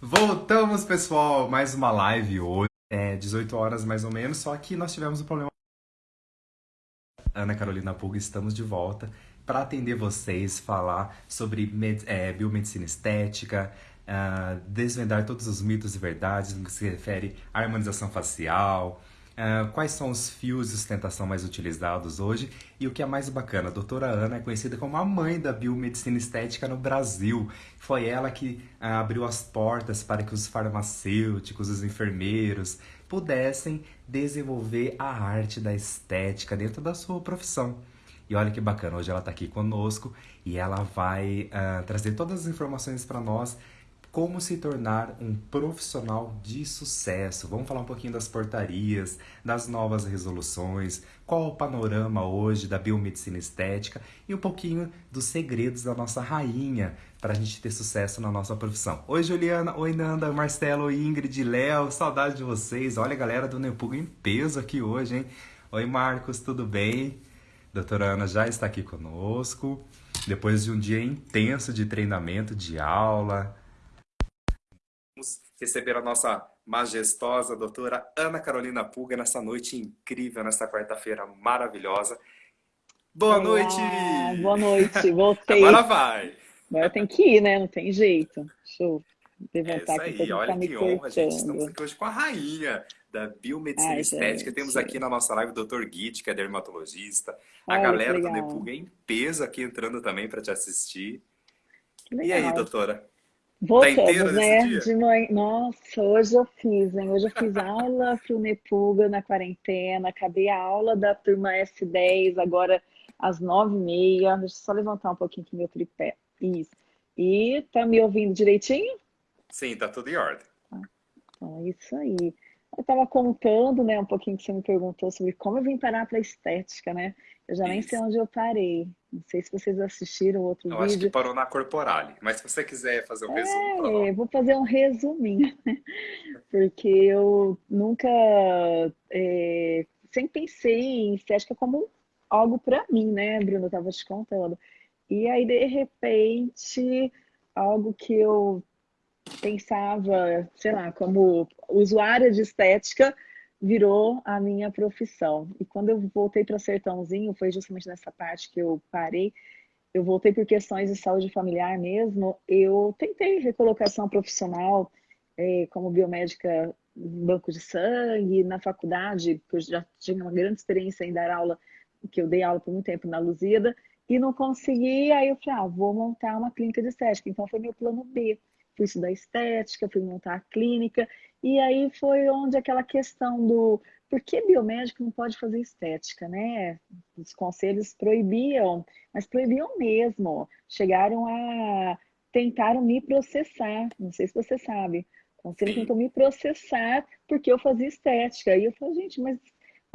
Voltamos, pessoal! Mais uma live hoje, é 18 horas mais ou menos, só que nós tivemos um problema. Ana Carolina Pulga, estamos de volta para atender vocês, falar sobre é, biomedicina estética, uh, desvendar todos os mitos e verdades no que se refere à harmonização facial, Uh, quais são os fios de sustentação mais utilizados hoje e o que é mais bacana, a doutora Ana é conhecida como a mãe da biomedicina estética no Brasil. Foi ela que uh, abriu as portas para que os farmacêuticos, os enfermeiros pudessem desenvolver a arte da estética dentro da sua profissão. E olha que bacana, hoje ela está aqui conosco e ela vai uh, trazer todas as informações para nós como se tornar um profissional de sucesso. Vamos falar um pouquinho das portarias, das novas resoluções, qual o panorama hoje da biomedicina estética e um pouquinho dos segredos da nossa rainha para a gente ter sucesso na nossa profissão. Oi Juliana, oi Nanda, Marcelo, Ingrid, Léo, saudade de vocês. Olha a galera do Nepuga em peso aqui hoje, hein? Oi Marcos, tudo bem? Doutora Ana já está aqui conosco. Depois de um dia intenso de treinamento, de aula, receber a nossa majestosa doutora Ana Carolina Pulga nessa noite incrível, nessa quarta-feira maravilhosa. Boa Olá, noite! Boa noite, voltei. Agora vai! Agora tem que ir, né? Não tem jeito. Deixa eu levantar é isso aí, olha tá que honra, gente. Estamos aqui hoje com a rainha da biomedicina Ai, estética. Gente. Temos aqui na nossa live o Dr. Guide, que é dermatologista. A galera do Nepulga em peso aqui entrando também para te assistir. E aí, doutora? Voltamos, tá né? De manhã. Nossa, hoje eu fiz, hein? Hoje eu fiz aula pro Nepuga na quarentena, acabei a aula da turma S10, agora às nove e meia. Deixa eu só levantar um pouquinho aqui meu tripé. Isso. E tá me ouvindo direitinho? Sim, tá tudo em ordem. Ah, então, é isso aí. Eu estava contando, né, um pouquinho que você me perguntou sobre como eu vim parar para estética, né? Eu já Isso. nem sei onde eu parei. Não sei se vocês assistiram outro eu vídeo. Eu acho que parou na Corporale. Mas se você quiser fazer um é, resumo. É, vou fazer um resuminho, né? Porque eu nunca. É, sempre pensei em estética como algo para mim, né, Bruno? Eu estava te contando. E aí, de repente, algo que eu pensava, sei lá, como usuária de estética, virou a minha profissão. E quando eu voltei para Sertãozinho, foi justamente nessa parte que eu parei, eu voltei por questões de saúde familiar mesmo, eu tentei recolocação profissional é, como biomédica banco de sangue, na faculdade, porque eu já tinha uma grande experiência em dar aula, que eu dei aula por muito tempo na Luzida, e não consegui, aí eu falei, ah, vou montar uma clínica de estética. Então foi meu plano B fui estudar estética, fui montar a clínica, e aí foi onde aquela questão do por que biomédico não pode fazer estética, né? Os conselhos proibiam, mas proibiam mesmo. Chegaram a tentaram me processar, não sei se você sabe. O conselho tentou me processar porque eu fazia estética. E eu falei, gente, mas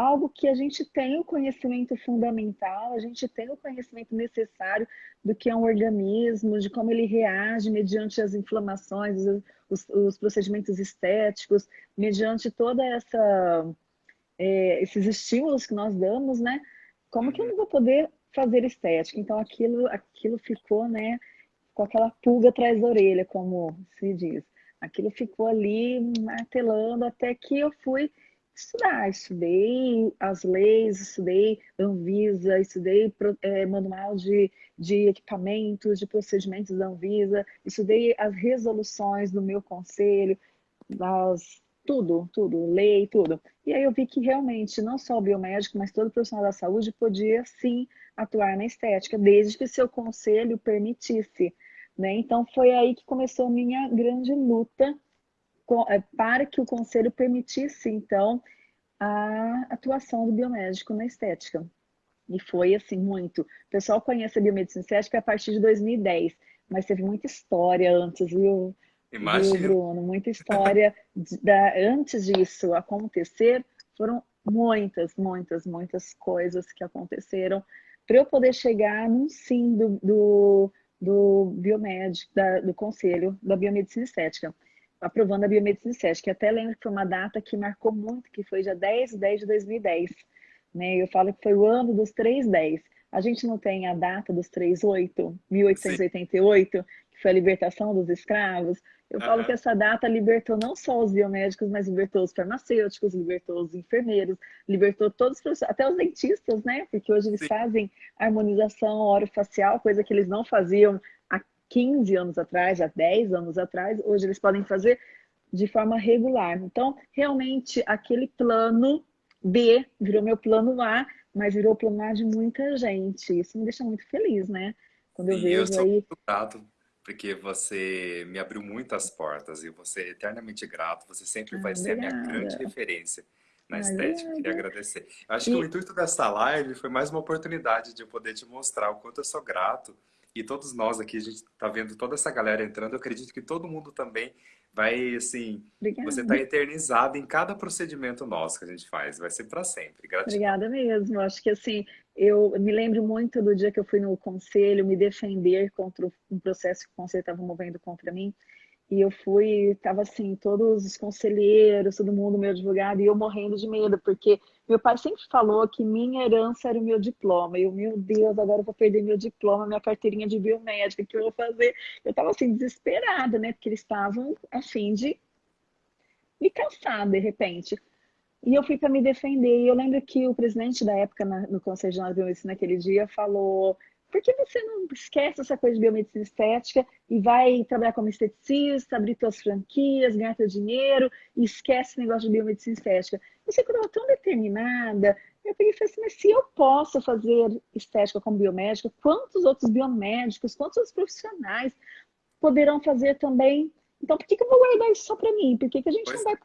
algo que a gente tem o conhecimento fundamental, a gente tem o conhecimento necessário do que é um organismo, de como ele reage mediante as inflamações, os, os procedimentos estéticos, mediante toda essa é, esses estímulos que nós damos, né? Como que eu não vou poder fazer estética? Então aquilo, aquilo ficou, né? Com aquela pulga atrás da orelha, como se diz. Aquilo ficou ali martelando até que eu fui estudar. Estudei as leis, estudei Anvisa, estudei é, manual de, de equipamentos, de procedimentos da Anvisa, estudei as resoluções do meu conselho, as, tudo, tudo, lei, tudo. E aí eu vi que realmente não só o biomédico, mas todo profissional da saúde podia sim atuar na estética, desde que seu conselho permitisse. Né? Então foi aí que começou a minha grande luta para que o conselho permitisse, então, a atuação do biomédico na estética. E foi, assim, muito. O pessoal conhece a biomedicina estética a partir de 2010, mas teve muita história antes, viu? Imagina. Viu, Bruno? Muita história da, antes disso acontecer. Foram muitas, muitas, muitas coisas que aconteceram para eu poder chegar num sim do, do, do biomédico, da, do conselho da biomedicina estética aprovando a biomedicina estética. que até lembro que foi uma data que marcou muito, que foi dia 10 de 10 de 2010. Né? Eu falo que foi o ano dos 310. A gente não tem a data dos 38, 1888, Sim. que foi a libertação dos escravos. Eu uhum. falo que essa data libertou não só os biomédicos, mas libertou os farmacêuticos, libertou os enfermeiros, libertou todos os profissionais, até os dentistas, né? Porque hoje eles Sim. fazem harmonização orofacial, coisa que eles não faziam 15 anos atrás, há 10 anos atrás. Hoje eles podem fazer de forma regular. Então, realmente, aquele plano B virou meu plano A, mas virou o plano A de muita gente. Isso me deixa muito feliz, né? Quando eu Sim, vejo eu sou aí... muito grato, porque você me abriu muitas portas e você é eternamente grato. Você sempre ah, vai ser a minha grande referência na estética. Obrigada. Queria agradecer. Acho e... que o intuito dessa live foi mais uma oportunidade de eu poder te mostrar o quanto eu sou grato. E todos nós aqui, a gente está vendo toda essa galera entrando. Eu acredito que todo mundo também vai, assim, Obrigada. você está eternizado em cada procedimento nosso que a gente faz. Vai ser para sempre. Gratidão. Obrigada mesmo. Acho que, assim, eu me lembro muito do dia que eu fui no conselho me defender contra um processo que o conselho estava movendo contra mim. E eu fui, tava assim, todos os conselheiros, todo mundo, meu advogado, e eu morrendo de medo, porque meu pai sempre falou que minha herança era o meu diploma. E eu, meu Deus, agora eu vou perder meu diploma, minha carteirinha de biomédica, o que eu vou fazer? Eu tava assim, desesperada, né? Porque eles estavam a fim de me cansar, de repente. E eu fui para me defender. E eu lembro que o presidente da época, na, no Conselho de Biomedicina, naquele dia, falou por que você não esquece essa coisa de biomedicina estética e vai trabalhar como esteticista, abrir suas franquias, ganhar seu dinheiro e esquece o negócio de biomedicina estética? Você estava tão determinada. Eu peguei e falei assim, mas se eu posso fazer estética como biomédica, quantos outros biomédicos, quantos outros profissionais poderão fazer também então, por que, que eu vou guardar isso só para mim? Por que, que a gente não vai,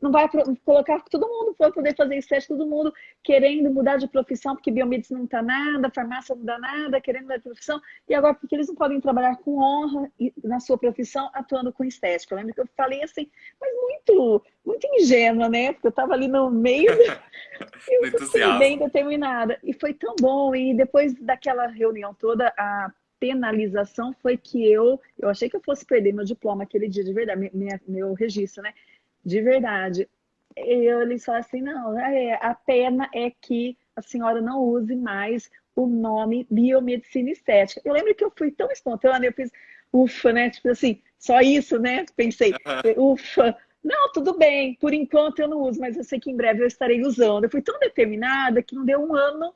não vai colocar todo mundo para poder fazer estética, todo mundo querendo mudar de profissão, porque biomedicina não está nada, farmácia não dá nada, querendo mudar de profissão, e agora porque eles não podem trabalhar com honra na sua profissão atuando com estética? Eu lembro que eu falei assim, mas muito, muito ingênua, né? Porque eu estava ali no meio, eu fui bem determinada. E foi tão bom, e depois daquela reunião toda, a penalização foi que eu, eu achei que eu fosse perder meu diploma aquele dia, de verdade, minha, meu registro, né? De verdade. Eu, eles falaram assim, não, é, a pena é que a senhora não use mais o nome biomedicina estética. Eu lembro que eu fui tão espontânea, eu fiz, ufa, né? Tipo assim, só isso, né? Pensei, ufa, não, tudo bem, por enquanto eu não uso, mas eu sei que em breve eu estarei usando. Eu fui tão determinada que não deu um ano,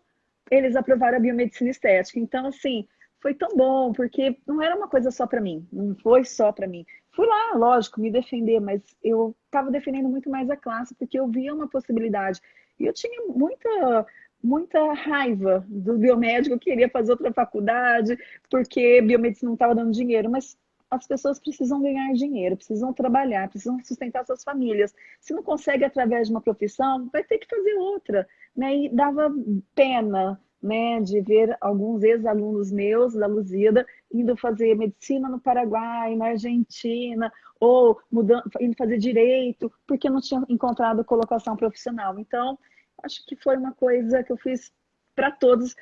eles aprovaram a biomedicina estética. Então, assim, foi tão bom, porque não era uma coisa só para mim, não foi só para mim. Fui lá, lógico, me defender, mas eu estava defendendo muito mais a classe, porque eu via uma possibilidade. E eu tinha muita, muita raiva do biomédico, queria fazer outra faculdade, porque biomedicina não estava dando dinheiro, mas as pessoas precisam ganhar dinheiro, precisam trabalhar, precisam sustentar suas famílias. Se não consegue através de uma profissão, vai ter que fazer outra. Né? E dava pena né, de ver alguns ex-alunos meus da Luzida indo fazer medicina no Paraguai, na Argentina, ou mudando, indo fazer direito, porque não tinham encontrado colocação profissional. Então, acho que foi uma coisa que eu fiz para todos.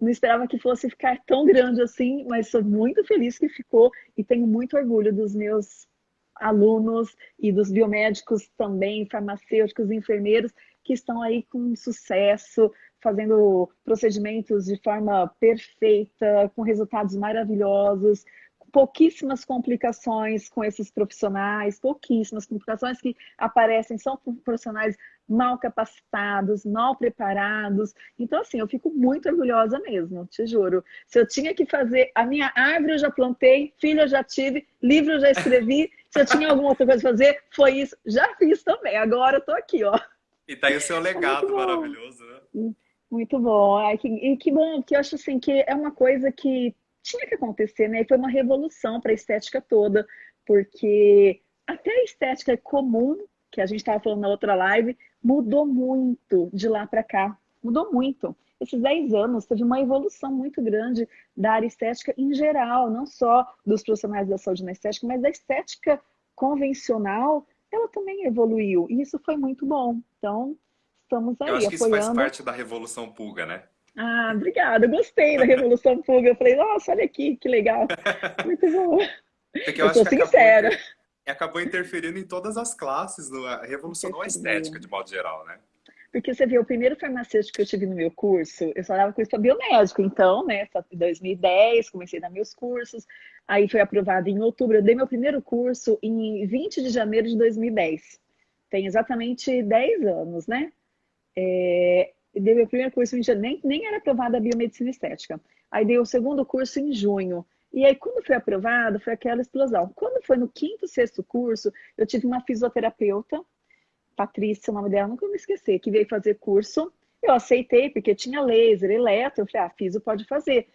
Não esperava que fosse ficar tão grande assim, mas sou muito feliz que ficou e tenho muito orgulho dos meus alunos e dos biomédicos também, farmacêuticos, enfermeiros, que estão aí com sucesso, fazendo procedimentos de forma perfeita, com resultados maravilhosos, pouquíssimas complicações com esses profissionais, pouquíssimas complicações que aparecem são profissionais mal capacitados, mal preparados. Então, assim, eu fico muito orgulhosa mesmo, te juro. Se eu tinha que fazer, a minha árvore eu já plantei, filho eu já tive, livro eu já escrevi, se eu tinha alguma outra coisa a fazer, foi isso. Já fiz também, agora eu tô aqui, ó. E tá aí o seu legado maravilhoso, né? Muito bom. Ai, que, e que bom, que eu acho assim que é uma coisa que tinha que acontecer, né? E foi uma revolução para a estética toda, porque até a estética comum, que a gente estava falando na outra live, mudou muito de lá para cá. Mudou muito. Esses 10 anos teve uma evolução muito grande da área estética em geral, não só dos profissionais da saúde na estética, mas da estética convencional, ela também evoluiu. E isso foi muito bom. Então, estamos aí Eu acho que isso faz parte da Revolução Pulga, né? Ah, obrigada. Gostei da Revolução Pulga. Eu falei, nossa, olha aqui, que legal. Muito bom. Porque eu, eu acho que sincera. Acabou, acabou interferindo em todas as classes, revolucionou a estética, de modo geral, né? Porque você vê, o primeiro farmacêutico que eu tive no meu curso, eu dava curso para biomédico, então, né, em 2010, comecei a dar meus cursos, aí foi aprovado em outubro, eu dei meu primeiro curso em 20 de janeiro de 2010. Tem exatamente 10 anos, né? É, dei meu primeiro curso em janeiro, nem, nem era aprovada a biomedicina estética. Aí dei o segundo curso em junho. E aí, quando foi aprovado, foi aquela explosão. Quando foi no quinto, sexto curso, eu tive uma fisioterapeuta Patrícia, o nome dela, nunca me esquecer, que veio fazer curso. Eu aceitei, porque tinha laser, eletro. Eu falei, ah, fiso pode fazer.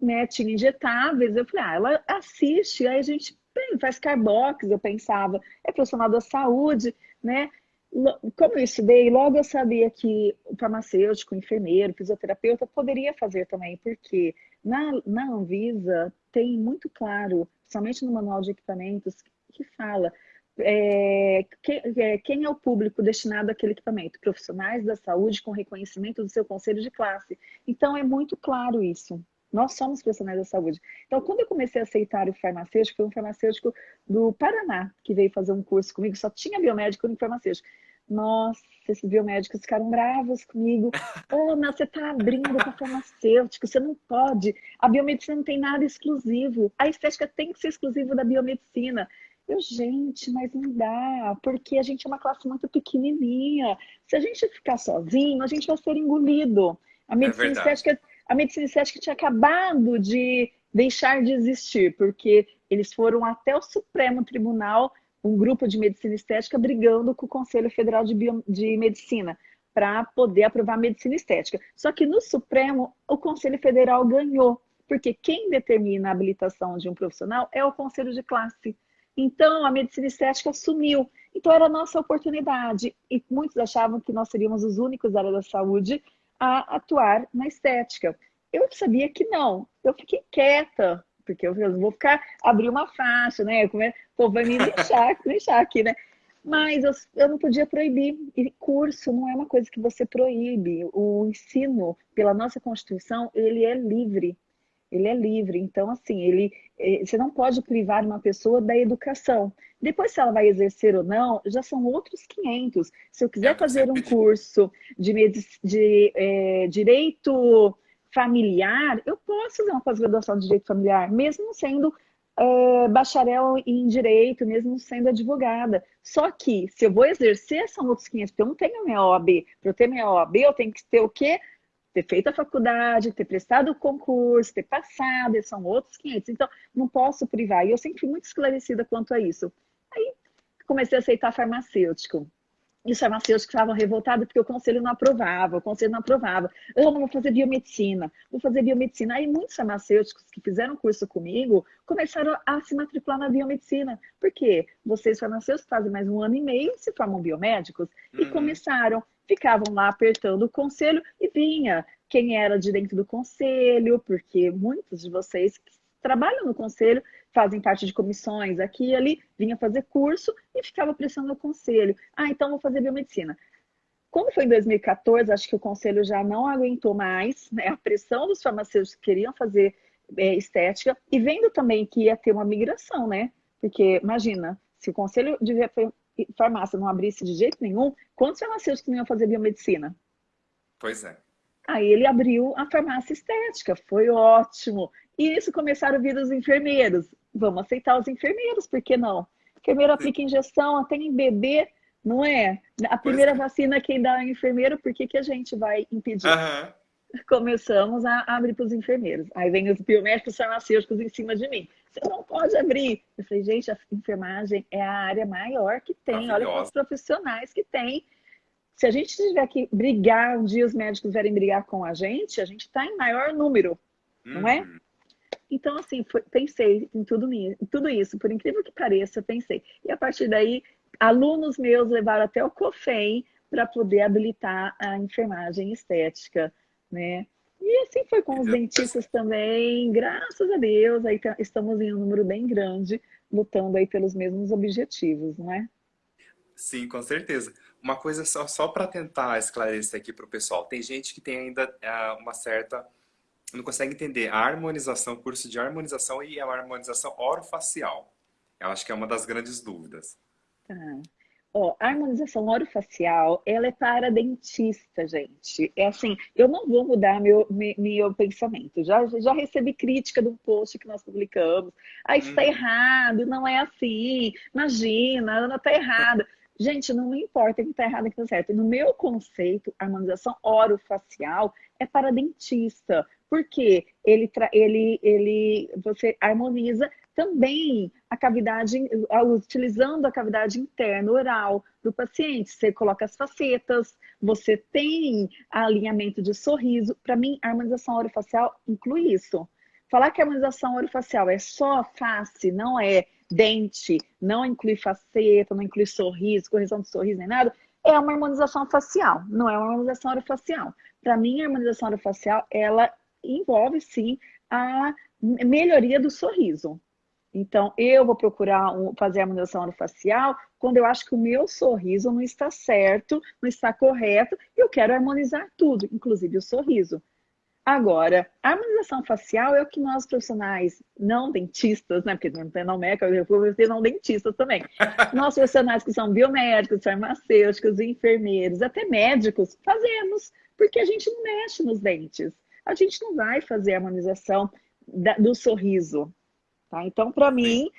Né? Tinha injetáveis. Eu falei, ah, ela assiste. Aí a gente faz carbox, eu pensava. É profissional da saúde, né? Como eu estudei, logo eu sabia que o farmacêutico, o enfermeiro, o fisioterapeuta poderia fazer também, porque na, na Anvisa tem muito claro, principalmente no manual de equipamentos, que fala é, quem, é, quem é o público destinado àquele equipamento? Profissionais da saúde com reconhecimento do seu conselho de classe. Então, é muito claro isso. Nós somos profissionais da saúde. Então, quando eu comecei a aceitar o farmacêutico, foi um farmacêutico do Paraná que veio fazer um curso comigo, só tinha biomédico e farmacêutico. Nossa, esses biomédicos ficaram bravos comigo. Oh, mas você está abrindo para farmacêutico, você não pode. A biomedicina não tem nada exclusivo. A estética tem que ser exclusiva da biomedicina. Eu, gente, mas não dá, porque a gente é uma classe muito pequenininha. Se a gente ficar sozinho, a gente vai ser engolido. A medicina, é estética, a medicina estética tinha acabado de deixar de existir, porque eles foram até o Supremo Tribunal, um grupo de medicina estética, brigando com o Conselho Federal de, Bio, de Medicina para poder aprovar medicina estética. Só que no Supremo, o Conselho Federal ganhou, porque quem determina a habilitação de um profissional é o Conselho de Classe. Então, a medicina estética sumiu. Então, era a nossa oportunidade. E muitos achavam que nós seríamos os únicos da área da saúde a atuar na estética. Eu sabia que não. Eu fiquei quieta, porque eu vou ficar, abrir uma faixa, né? Pô, vai me deixar, deixar aqui, né? Mas eu, eu não podia proibir. E curso não é uma coisa que você proíbe. O ensino, pela nossa Constituição, ele é livre ele é livre. Então, assim, ele, eh, você não pode privar uma pessoa da educação. Depois, se ela vai exercer ou não, já são outros 500. Se eu quiser é, fazer um curso de, de é, direito familiar, eu posso fazer uma pós-graduação de direito familiar, mesmo sendo é, bacharel em direito, mesmo sendo advogada. Só que, se eu vou exercer, são outros 500, porque eu não tenho minha OAB. Para eu ter minha OAB, eu tenho que ter o quê? Ter feito a faculdade, ter prestado o concurso, ter passado, são outros 500. Então, não posso privar. E eu sempre fui muito esclarecida quanto a isso. Aí, comecei a aceitar farmacêutico. E os farmacêuticos estavam revoltados porque o conselho não aprovava, o conselho não aprovava. Eu não vou fazer biomedicina, vou fazer biomedicina. Aí muitos farmacêuticos que fizeram curso comigo começaram a se matricular na biomedicina. Por quê? Vocês farmacêuticos fazem mais um ano e meio, se formam biomédicos, uhum. e começaram ficavam lá apertando o conselho e vinha quem era de dentro do conselho, porque muitos de vocês trabalham no conselho fazem parte de comissões aqui e ali, vinha fazer curso e ficava pressionando o conselho. Ah, então vou fazer biomedicina. Quando foi em 2014, acho que o conselho já não aguentou mais né, a pressão dos farmacêuticos que queriam fazer é, estética e vendo também que ia ter uma migração, né? Porque imagina, se o conselho de farmácia não abrisse de jeito nenhum, quantos farmacêuticos não iam fazer biomedicina? Pois é. Aí ele abriu a farmácia estética, foi ótimo. E isso começaram a vir os enfermeiros. Vamos aceitar os enfermeiros, por que não? enfermeiro aplica injeção até em bebê, não é? A primeira é. vacina quem dá é o enfermeiro, por que, que a gente vai impedir? Uhum. Começamos a abrir para os enfermeiros. Aí vem os biomédicos farmacêuticos em cima de mim. Você não pode abrir. Eu falei, gente, a enfermagem é a área maior que tem. Olha quantos profissionais que tem. Se a gente tiver que brigar, um dia os médicos vierem brigar com a gente, a gente está em maior número, uhum. não é? Então, assim, foi, pensei em tudo, tudo isso, por incrível que pareça, pensei. E a partir daí, alunos meus levaram até o COFEM para poder habilitar a enfermagem estética, né? E assim foi com os dentistas também, graças a Deus, aí tá, estamos em um número bem grande, lutando aí pelos mesmos objetivos, não é? Sim, com certeza. Uma coisa só, só para tentar esclarecer aqui para o pessoal. Tem gente que tem ainda uh, uma certa... Não consegue entender a harmonização, curso de harmonização e a harmonização orofacial. Eu acho que é uma das grandes dúvidas. Tá. Ó, a harmonização orofacial, ela é para dentista, gente. É assim, eu não vou mudar meu, meu, meu pensamento. Já, já recebi crítica de um post que nós publicamos. Ah, isso está hum. errado, não é assim. Imagina, a Ana está errada. Gente, não me importa que está errado e que está certo. No meu conceito, a harmonização orofacial é para dentista. Porque ele, ele, ele, você harmoniza também a cavidade, utilizando a cavidade interna oral do paciente. Você coloca as facetas, você tem alinhamento de sorriso. Para mim, a harmonização orofacial inclui isso. Falar que a harmonização orofacial é só face, não é dente, não inclui faceta, não inclui sorriso, correção de sorriso nem nada, é uma harmonização facial, não é uma harmonização orofacial. Para mim, a harmonização orofacial, ela envolve sim a melhoria do sorriso. Então, eu vou procurar fazer a harmonização orofacial quando eu acho que o meu sorriso não está certo, não está correto, e eu quero harmonizar tudo, inclusive o sorriso. Agora, a harmonização facial é o que nós profissionais não dentistas, né? Porque não tem não médico, eu vou ter não dentistas também. Nós profissionais que são biomédicos, farmacêuticos, enfermeiros, até médicos, fazemos, porque a gente não mexe nos dentes. A gente não vai fazer a harmonização do sorriso, Tá? Então, para mim,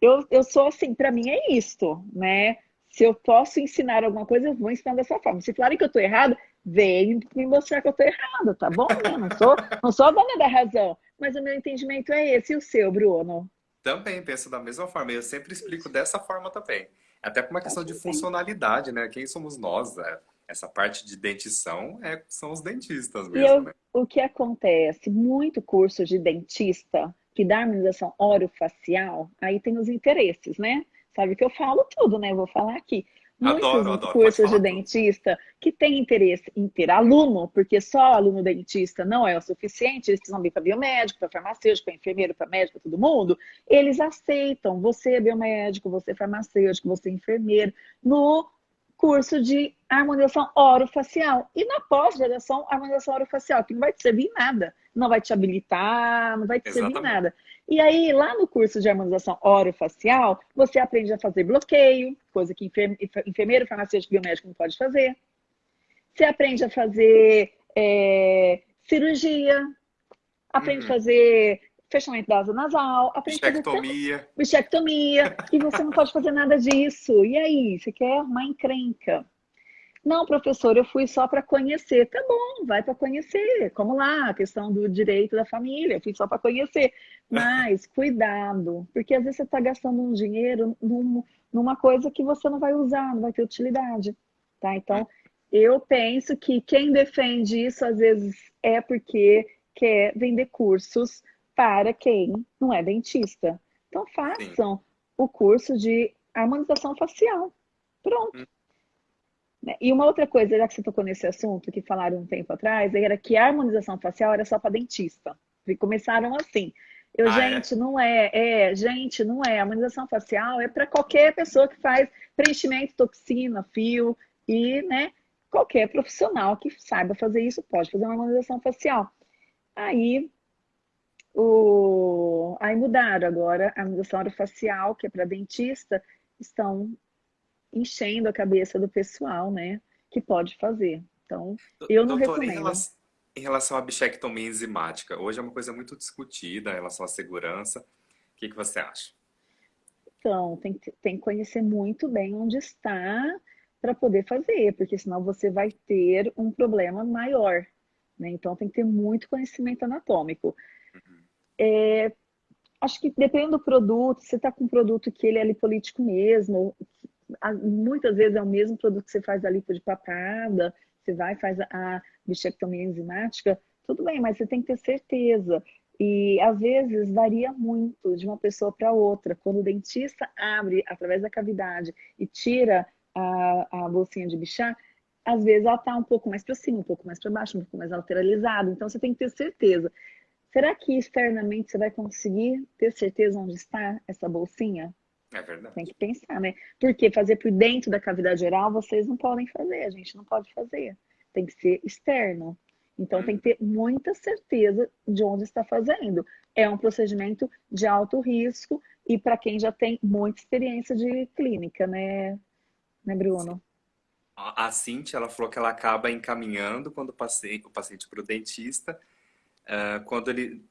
eu, eu sou assim, para mim é isto, né? Se eu posso ensinar alguma coisa, eu vou ensinar dessa forma. Se falarem que eu estou errado, vem me mostrar que eu estou errado, tá bom? Eu não sou, não sou a dona da razão, mas o meu entendimento é esse. E o seu, Bruno? Também penso da mesma forma. Eu sempre explico dessa forma também. Até por uma questão de funcionalidade, né? Quem somos nós? Né? Essa parte de dentição é, são os dentistas mesmo, eu, né? O que acontece? Muito curso de dentista que da harmonização orofacial, aí tem os interesses, né? Sabe que eu falo tudo, né? Vou falar aqui. Muitos adoro, adoro, cursos de dentista que têm interesse em ter aluno, porque só aluno dentista não é o suficiente, eles precisam vir para biomédico, para farmacêutico, para enfermeiro, para médico, para todo mundo. Eles aceitam você é biomédico, você é farmacêutico, você é enfermeiro, no curso de harmonização orofacial. E na pós-graduação, harmonização orofacial, que não vai te servir em nada não vai te habilitar, não vai te Exatamente. servir nada. E aí, lá no curso de harmonização orofacial, você aprende a fazer bloqueio, coisa que enfermeiro, farmacêutico, biomédico não pode fazer. Você aprende a fazer é, cirurgia, aprende uhum. a fazer fechamento da asa nasal, bichectomia. a fazer bichectomia, e você não pode fazer nada disso. E aí, você quer uma encrenca. Não, professor, eu fui só para conhecer. Tá bom, vai para conhecer. Como lá, a questão do direito da família, eu fui só para conhecer. Mas cuidado, porque às vezes você está gastando um dinheiro num, numa coisa que você não vai usar, não vai ter utilidade. Tá? Então, eu penso que quem defende isso às vezes é porque quer vender cursos para quem não é dentista. Então, façam Sim. o curso de harmonização facial. Pronto. Hum. Né? E uma outra coisa, já que você tocou nesse assunto, que falaram um tempo atrás, era que a harmonização facial era só para dentista. E começaram assim. Eu, ah, é? gente, é? não é, é, gente, não é. A harmonização facial é para qualquer pessoa que faz preenchimento, toxina, fio e, né, qualquer profissional que saiba fazer isso pode fazer uma harmonização facial. Aí, o... Aí mudaram agora a harmonização facial, que é para dentista, estão enchendo a cabeça do pessoal, né? Que pode fazer. Então, eu não Doutora, recomendo. Em relação, em relação à bichectomia enzimática, hoje é uma coisa muito discutida em relação à segurança. O que, que você acha? Então, tem, tem que conhecer muito bem onde está para poder fazer, porque senão você vai ter um problema maior. Né? Então, tem que ter muito conhecimento anatômico. É, acho que dependendo do produto, você está com um produto que ele é lipolítico mesmo, muitas vezes é o mesmo produto que você faz a lipo de papada, você vai e faz a bichectomia enzimática, tudo bem, mas você tem que ter certeza. E às vezes varia muito de uma pessoa para outra. Quando o dentista abre através da cavidade e tira a, a bolsinha de bichar, às vezes ela está um pouco mais para cima, um pouco mais para baixo, um pouco mais lateralizada. Então você tem que ter certeza. Será que externamente você vai conseguir ter certeza onde está essa bolsinha? É verdade. Tem que pensar, né? Porque fazer por dentro da cavidade oral vocês não podem fazer, a gente não pode fazer. Tem que ser externo. Então hum. tem que ter muita certeza de onde está fazendo. É um procedimento de alto risco e para quem já tem muita experiência de clínica, né, né, Bruno? A Cintia, ela falou que ela acaba encaminhando quando o paciente, o paciente para o dentista, uh, quando ele,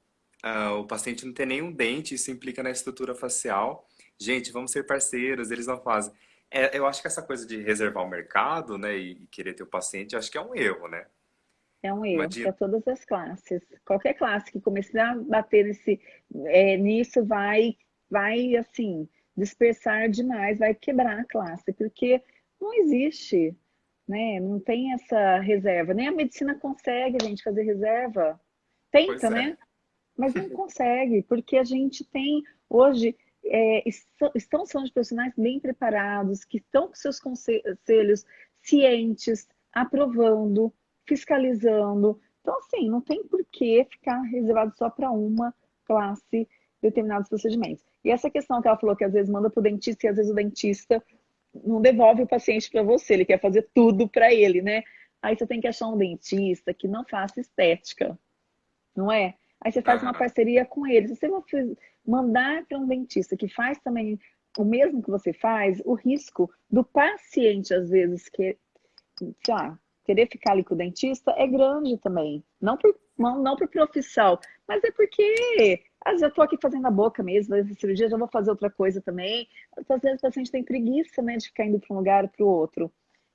uh, o paciente não tem nenhum dente, isso implica na estrutura facial. Gente, vamos ser parceiros, eles não fazem. É, eu acho que essa coisa de reservar o mercado, né, e querer ter o paciente, acho que é um erro, né? É um erro para todas as classes. Qualquer classe que começar a bater nesse, é, nisso vai, vai assim, dispersar demais, vai quebrar a classe, porque não existe, né? Não tem essa reserva. Nem a medicina consegue, gente, fazer reserva. Tenta, é. né? Mas não consegue, porque a gente tem hoje é, estão, de profissionais bem preparados, que estão com seus conselhos cientes, aprovando, fiscalizando. Então, assim, não tem por que ficar reservado só para uma classe determinados procedimentos. E essa questão que ela falou que às vezes manda para o dentista e às vezes o dentista não devolve o paciente para você, ele quer fazer tudo para ele, né? Aí você tem que achar um dentista que não faça estética, não é? Aí você faz uma parceria com ele. Se você mandar para um dentista que faz também o mesmo que você faz, o risco do paciente, às vezes, que, sei lá, querer ficar ali com o dentista é grande também. Não por, não, não por profissão, mas é porque às vezes eu estou aqui fazendo a boca mesmo, essa cirurgia, já vou fazer outra coisa também. Às vezes o paciente tem preguiça né, de ficar indo para um lugar para o outro.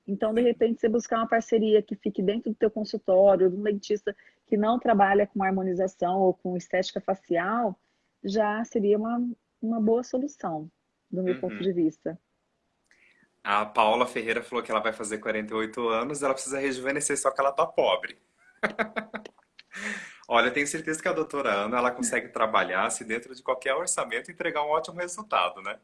Então, de repente, você buscar uma parceria que fique dentro do teu consultório, de um dentista que não trabalha com harmonização ou com estética facial, já seria uma, uma boa solução, do meu uhum. ponto de vista. A Paula Ferreira falou que ela vai fazer 48 anos, ela precisa rejuvenescer, só que ela tá pobre. Olha, eu tenho certeza que a doutora Ana ela consegue trabalhar se dentro de qualquer orçamento entregar um ótimo resultado, né?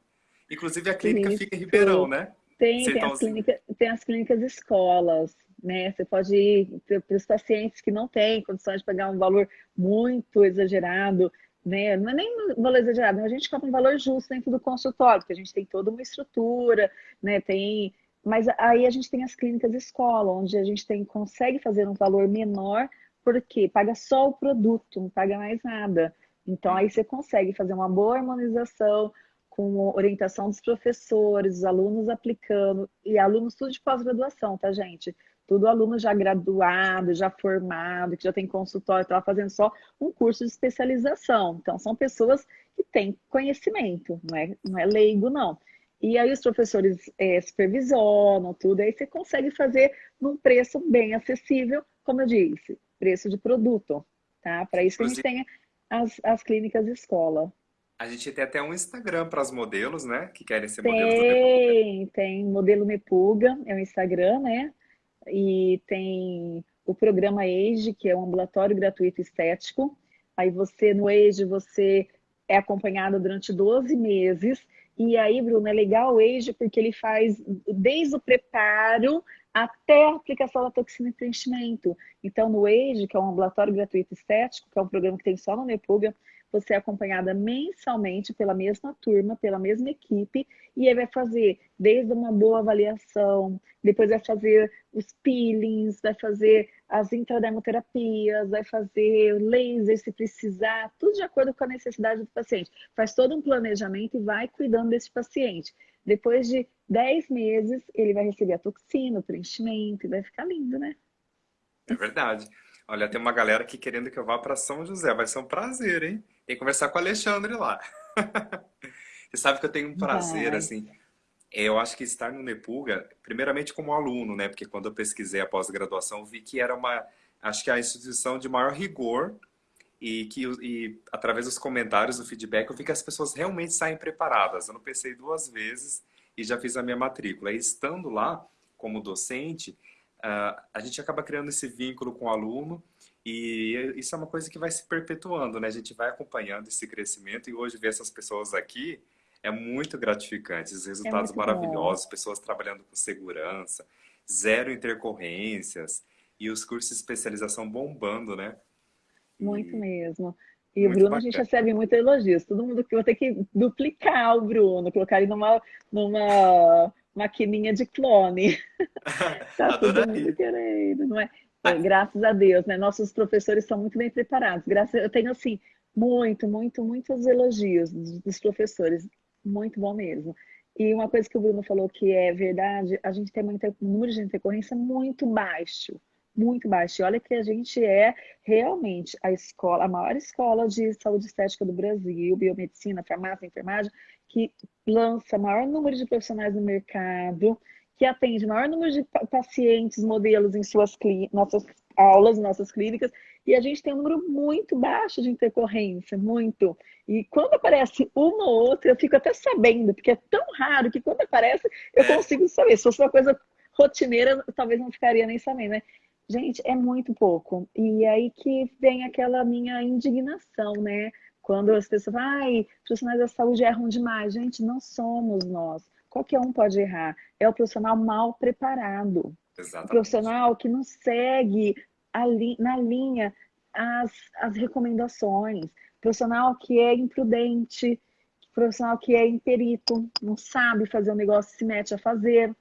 Inclusive a clínica Isso. fica em Ribeirão, né? Tem, tem as, clínica, tem as clínicas escolas, né? Você pode ir para os pacientes que não têm condições de pagar um valor muito exagerado, né? Não é nem um valor exagerado, a gente cobra um valor justo dentro do consultório, porque a gente tem toda uma estrutura, né? Tem, mas aí a gente tem as clínicas escola, onde a gente tem, consegue fazer um valor menor, porque paga só o produto, não paga mais nada. Então aí você consegue fazer uma boa harmonização com orientação dos professores, os alunos aplicando, e alunos tudo de pós-graduação, tá, gente? Tudo aluno já graduado, já formado, que já tem consultório, estava fazendo só um curso de especialização. Então, são pessoas que têm conhecimento, não é, não é leigo, não. E aí os professores é, supervisionam tudo, aí você consegue fazer num preço bem acessível, como eu disse, preço de produto, tá? Para isso que a gente tem as, as clínicas escola. A gente tem até um Instagram para os modelos, né? Que querem ser tem, modelos Tem, tem modelo Mepuga, é o Instagram, né? E tem o programa Age, que é um ambulatório gratuito estético. Aí você, no Age, você é acompanhado durante 12 meses. E aí, Bruno, é legal o Age porque ele faz desde o preparo até a aplicação da toxina e preenchimento. Então, no Age, que é um ambulatório gratuito estético, que é um programa que tem só no Nepuga, você é acompanhada mensalmente pela mesma turma, pela mesma equipe, e aí vai fazer desde uma boa avaliação, depois vai fazer os peelings, vai fazer as intradermoterapias, vai fazer laser se precisar, tudo de acordo com a necessidade do paciente. Faz todo um planejamento e vai cuidando desse paciente. Depois de 10 meses, ele vai receber a toxina, o preenchimento, e vai ficar lindo, né? É verdade. Olha, tem uma galera aqui querendo que eu vá para São José. Vai ser um prazer, hein? Tem que conversar com o Alexandre lá. Você sabe que eu tenho um prazer, Vai. assim. Eu acho que estar no Nepuga, primeiramente como aluno, né? Porque quando eu pesquisei a pós-graduação, vi que era uma, acho que a instituição de maior rigor e que e, através dos comentários, do feedback, eu vi que as pessoas realmente saem preparadas. Eu não pensei duas vezes e já fiz a minha matrícula. E estando lá como docente, uh, a gente acaba criando esse vínculo com o aluno e isso é uma coisa que vai se perpetuando, né? A gente vai acompanhando esse crescimento e hoje ver essas pessoas aqui é muito gratificante. Os resultados é maravilhosos, bom. pessoas trabalhando com segurança, zero intercorrências e os cursos de especialização bombando, né? Muito e... mesmo. E muito o Bruno, bacana. a gente recebe muito elogios. Todo mundo que vai ter que duplicar o Bruno, colocar ele numa, numa maquininha de clone. tá todo mundo querendo, não é? É, graças a Deus, né? Nossos professores são muito bem preparados. Graças, eu tenho assim muito, muito, muitos elogios dos, professores, muito bom mesmo. E uma coisa que o Bruno falou que é verdade, a gente tem um número de intercorrência muito baixo, muito baixo. E olha que a gente é realmente a escola, a maior escola de saúde estética do Brasil, biomedicina, farmácia, enfermagem, que lança maior número de profissionais no mercado, que atende maior número de pacientes, modelos em suas nossas aulas, nossas clínicas, e a gente tem um número muito baixo de intercorrência, muito. E quando aparece uma ou outra, eu fico até sabendo, porque é tão raro que quando aparece, eu é. consigo saber. Se fosse uma coisa rotineira, talvez não ficaria nem sabendo, né? Gente, é muito pouco. E aí que vem aquela minha indignação, né? Quando as pessoas falam, ai, profissionais da saúde erram demais. Gente, não somos nós. Qualquer um pode errar. É o profissional mal preparado. Exatamente. O profissional que não segue ali, na linha as, as recomendações. O profissional que é imprudente, profissional que é imperito, não sabe fazer o um negócio, se mete a fazer.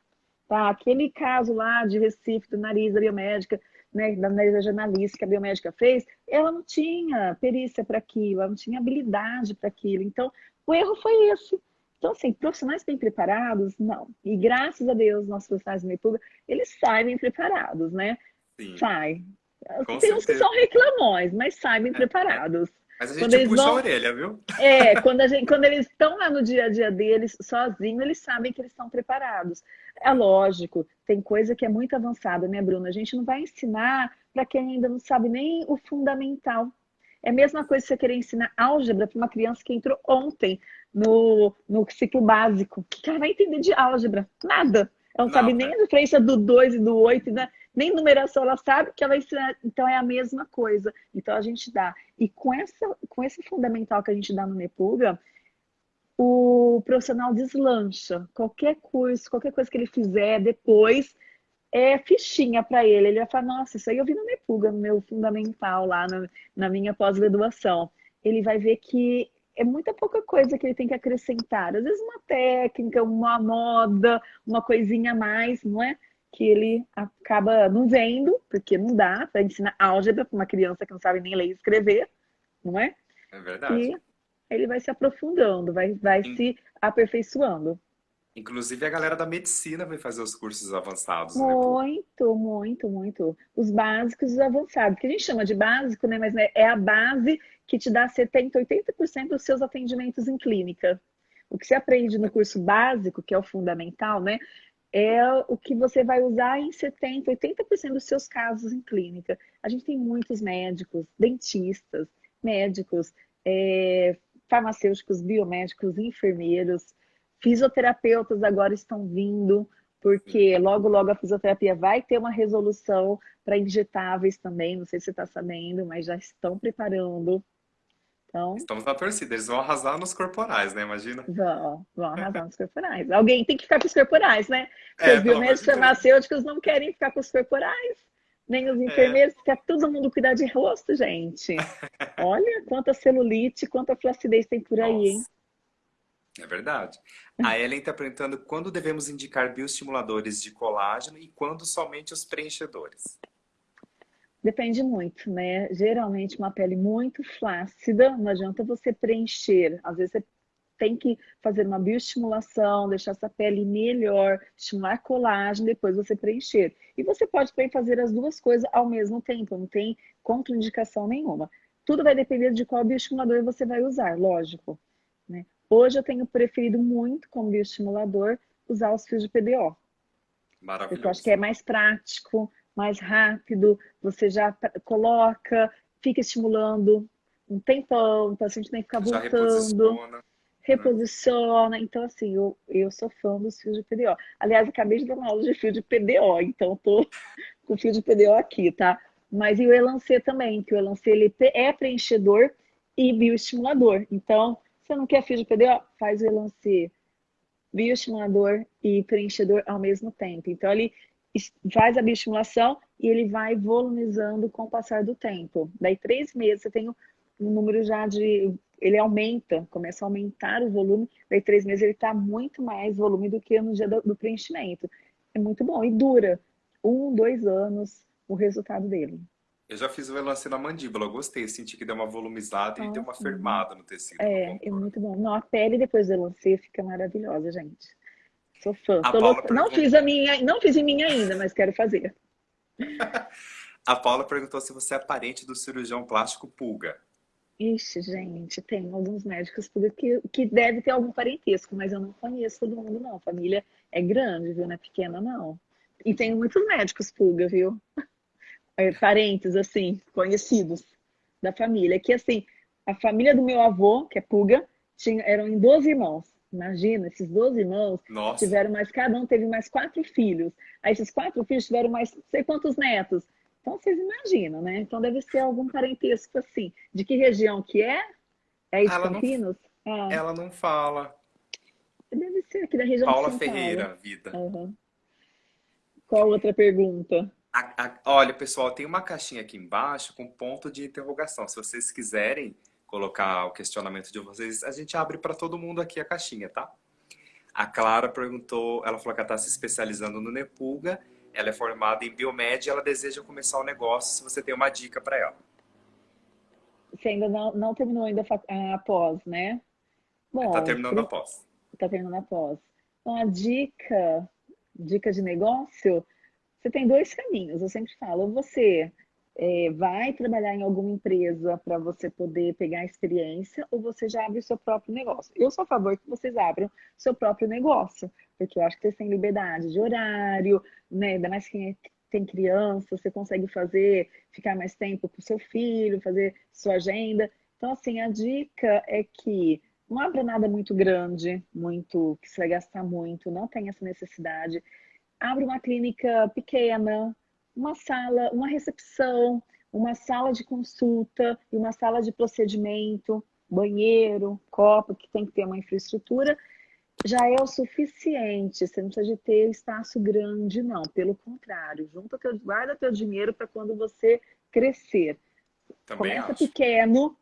Tá? Aquele caso lá de Recife, do nariz da biomédica, né, da nariz jornalista que a biomédica fez, ela não tinha perícia para aquilo, ela não tinha habilidade para aquilo. Então, o erro foi esse. Então, assim, profissionais bem preparados, não. E graças a Deus, nossos profissionais de pública, eles saem bem preparados, né? Sim. Sai. Com Tem certeza. uns que são reclamões, mas saem bem é, preparados. Mas a gente quando puxa vão... a orelha, viu? É, quando, a gente, quando eles estão lá no dia a dia deles, sozinhos, eles sabem que eles estão preparados. É lógico, tem coisa que é muito avançada, né, Bruna? A gente não vai ensinar para quem ainda não sabe nem o fundamental. É a mesma coisa que você querer ensinar álgebra para uma criança que entrou ontem no, no ciclo básico. O que ela vai entender de álgebra? Nada. Ela não, sabe nem a diferença do 2 e do 8, né? nem numeração ela sabe que ela vai ensinar. Então é a mesma coisa. Então a gente dá. E com, essa, com esse fundamental que a gente dá no Nepuga, o profissional deslancha. Qualquer curso, qualquer coisa que ele fizer depois, é fichinha para ele. Ele vai falar, nossa, isso aí eu vi no Nepuga, no meu fundamental lá, na, na minha pós-graduação. Ele vai ver que é muita pouca coisa que ele tem que acrescentar. Às vezes uma técnica, uma moda, uma coisinha a mais, não é? que ele acaba não vendo, porque não dá para ensinar álgebra para uma criança que não sabe nem ler e escrever, não é? É verdade. E ele vai se aprofundando, vai, vai se aperfeiçoando. Inclusive a galera da medicina vai fazer os cursos avançados. Né, muito, né? muito, muito. Os básicos e os avançados, que a gente chama de básico, né? Mas né, é a base que te dá 70%, 80% dos seus atendimentos em clínica. O que você aprende no curso básico, que é o fundamental, né? é o que você vai usar em 70%, 80% dos seus casos em clínica. A gente tem muitos médicos, dentistas, médicos, é, farmacêuticos, biomédicos, enfermeiros, fisioterapeutas agora estão vindo, porque logo, logo a fisioterapia vai ter uma resolução para injetáveis também, não sei se você está sabendo, mas já estão preparando então, Estamos na torcida, eles vão arrasar nos corporais, né? Imagina. Vão, vão arrasar nos corporais. Alguém tem que ficar com os corporais, né? Porque é, os biomédicos farmacêuticos não querem ficar com os corporais, nem os é. enfermeiros, é. quer todo mundo cuidar de rosto, gente. Olha quanta celulite, quanta flacidez tem por aí, Nossa. hein? É verdade. A Ellen está perguntando quando devemos indicar bioestimuladores de colágeno e quando somente os preenchedores. Depende muito, né? Geralmente uma pele muito flácida, não adianta você preencher. Às vezes você tem que fazer uma bioestimulação, deixar essa pele melhor, estimular colágeno, depois você preencher. E você pode também fazer as duas coisas ao mesmo tempo, não tem contraindicação nenhuma. Tudo vai depender de qual bioestimulador você vai usar, lógico. Né? Hoje eu tenho preferido muito como bioestimulador usar os fios de PDO. Maravilhoso. Porque eu acho que é mais prático, mais rápido, você já coloca, fica estimulando um tempão, o paciente tem que ficar já voltando. Reposiciona. reposiciona. Então, assim, eu, eu sou fã dos fios de PDO. Aliás, acabei de dar uma aula de fio de PDO, então tô com fio de PDO aqui, tá? Mas e o Elancê também, que o Elancê ele é preenchedor e bioestimulador. Então, você não quer PDO? Faz o Elancê bioestimulador e preenchedor ao mesmo tempo. Então, ele faz a bioestimulação e ele vai volumizando com o passar do tempo. Daí, três meses, você tem um número já de... Ele aumenta, começa a aumentar o volume. Daí, três meses, ele está muito mais volume do que no dia do, do preenchimento. É muito bom. E dura um, dois anos o resultado dele. Eu já fiz o elance na mandíbula, eu gostei, senti que deu uma volumizada e deu uma firmada no tecido. É, é muito bom. Não, a pele depois do elance fica maravilhosa, gente. Sou fã. Louca... Não fiz a minha, não fiz em minha ainda, mas quero fazer. a Paula perguntou se você é parente do cirurgião plástico Pulga. Ixi, gente, tem alguns médicos que, que deve ter algum parentesco, mas eu não conheço todo mundo, não. A família é grande, viu? Não é pequena, não. E tem muitos médicos pulga, viu? É, parentes, assim, conhecidos da família. Que, assim, a família do meu avô, que é pulga, tinha, eram em 12 irmãos. Imagina, esses 12 irmãos Nossa. tiveram mais, cada um teve mais quatro filhos. Aí esses quatro filhos tiveram mais não sei quantos netos. Então vocês imaginam, né? Então deve ser algum parentesco assim. De que região que é? É isso, ela Campinas? Não, ah. Ela não fala. Deve ser aqui da região Paula de Ferreira, vida. Uhum. Qual outra pergunta? A, a, olha, pessoal, tem uma caixinha aqui embaixo com ponto de interrogação. Se vocês quiserem colocar o questionamento de vocês, a gente abre para todo mundo aqui a caixinha, tá? A Clara perguntou, ela falou que ela está se especializando no Nepulga ela é formada em biomed e ela deseja começar o um negócio, se você tem uma dica para ela. Você ainda não, não terminou ainda a pós, né? Está terminando a pós. Está terminando a pós. Então, a dica, dica de negócio, você tem dois caminhos, eu sempre falo. Ou você é, vai trabalhar em alguma empresa para você poder pegar experiência, ou você já abre o seu próprio negócio. Eu sou a favor que vocês abram seu próprio negócio, porque eu acho que vocês têm liberdade de horário, né? Ainda mais quem é, tem criança, você consegue fazer, ficar mais tempo com seu filho, fazer sua agenda. Então, assim, a dica é que não abra nada muito grande, muito, que você vai gastar muito, não tem essa necessidade. Abre uma clínica pequena, uma sala, uma recepção, uma sala de consulta e uma sala de procedimento, banheiro, copo, que tem que ter uma infraestrutura, já é o suficiente. Você não precisa de ter espaço grande, não. Pelo contrário, junta teu, guarda teu dinheiro para quando você crescer. Também começa acho. pequeno